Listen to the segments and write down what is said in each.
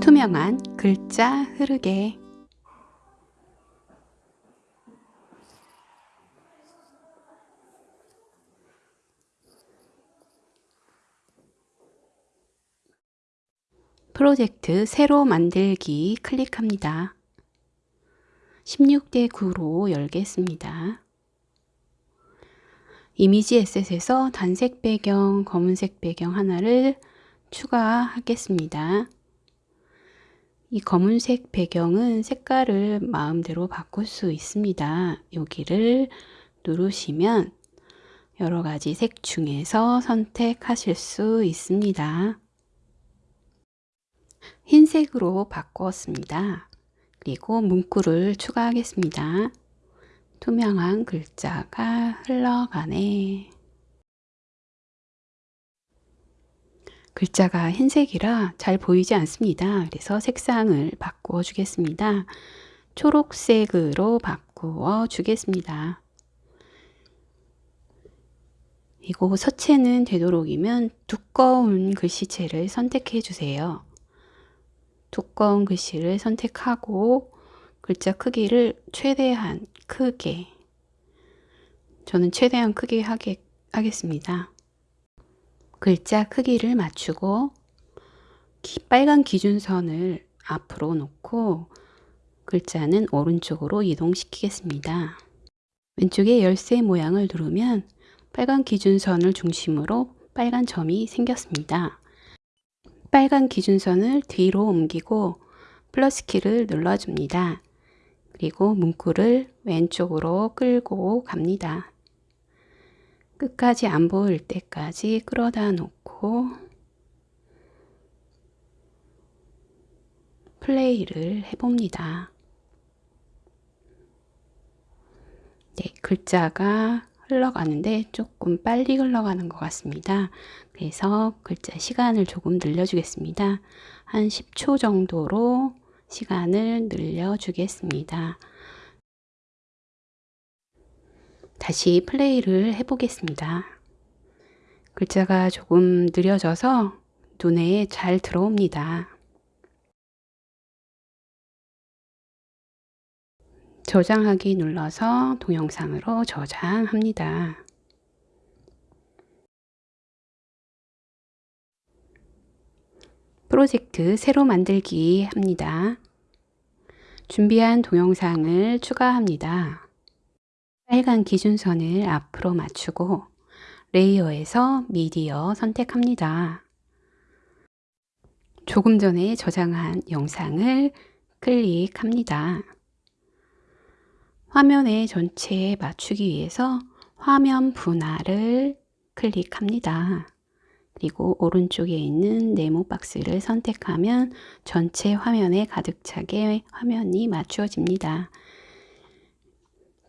투명한 글자 흐르게 프로젝트 새로 만들기 클릭합니다. 16대 9로 열겠습니다. 이미지 에셋에서 단색 배경, 검은색 배경 하나를 추가하겠습니다. 이 검은색 배경은 색깔을 마음대로 바꿀 수 있습니다. 여기를 누르시면 여러 가지 색 중에서 선택하실 수 있습니다. 흰색으로 바꾸었습니다. 그리고 문구를 추가하겠습니다. 투명한 글자가 흘러가네. 글자가 흰색이라 잘 보이지 않습니다. 그래서 색상을 바꾸어 주겠습니다. 초록색으로 바꾸어 주겠습니다. 이거 서체는 되도록이면 두꺼운 글씨체를 선택해 주세요. 두꺼운 글씨를 선택하고 글자 크기를 최대한 크게 저는 최대한 크게 하게, 하겠습니다. 글자 크기를 맞추고 기, 빨간 기준선을 앞으로 놓고 글자는 오른쪽으로 이동시키겠습니다. 왼쪽에 열쇠 모양을 누르면 빨간 기준선을 중심으로 빨간 점이 생겼습니다. 빨간 기준선을 뒤로 옮기고 플러스 키를 눌러줍니다. 그리고 문구를 왼쪽으로 끌고 갑니다. 끝까지 안 보일 때까지 끌어다 놓고 플레이를 해봅니다. 네, 글자가 흘러가는데 조금 빨리 흘러가는 것 같습니다. 그래서 글자 시간을 조금 늘려주겠습니다. 한 10초 정도로 시간을 늘려주겠습니다. 다시 플레이를 해보겠습니다. 글자가 조금 느려져서 눈에 잘 들어옵니다. 저장하기 눌러서 동영상으로 저장합니다. 프로젝트 새로 만들기 합니다. 준비한 동영상을 추가합니다. 빨간 기준선을 앞으로 맞추고 레이어에서 미디어 선택합니다. 조금 전에 저장한 영상을 클릭합니다. 화면의 전체에 맞추기 위해서 화면 분할을 클릭합니다. 그리고 오른쪽에 있는 네모 박스를 선택하면 전체 화면에 가득 차게 화면이 맞추어집니다.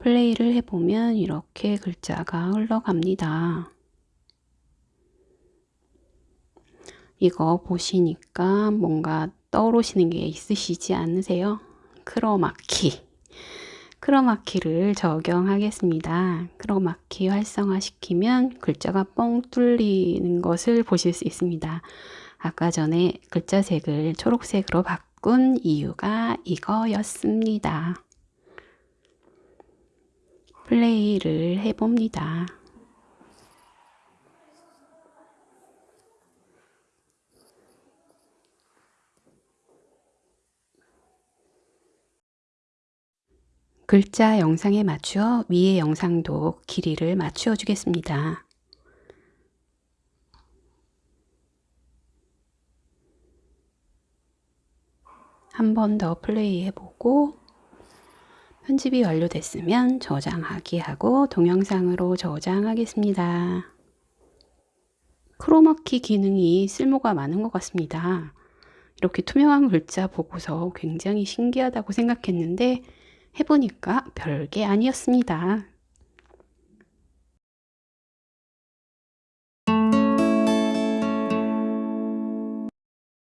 플레이를 해보면 이렇게 글자가 흘러갑니다. 이거 보시니까 뭔가 떠오르시는 게 있으시지 않으세요? 크로마키 크로마키를 적용하겠습니다. 크로마키 활성화시키면 글자가 뻥 뚫리는 것을 보실 수 있습니다. 아까 전에 글자 색을 초록색으로 바꾼 이유가 이거였습니다. 플레이를 해봅니다. 글자 영상에 맞추어 위의 영상도 길이를 맞추어 주겠습니다. 한 번 더 플레이 해보고 편집이 완료됐으면 저장하기 하고 동영상으로 저장하겠습니다. 크로마키 기능이 쓸모가 많은 것 같습니다. 이렇게 투명한 글자 보고서 굉장히 신기하다고 생각했는데 해보니까 별게 아니었습니다.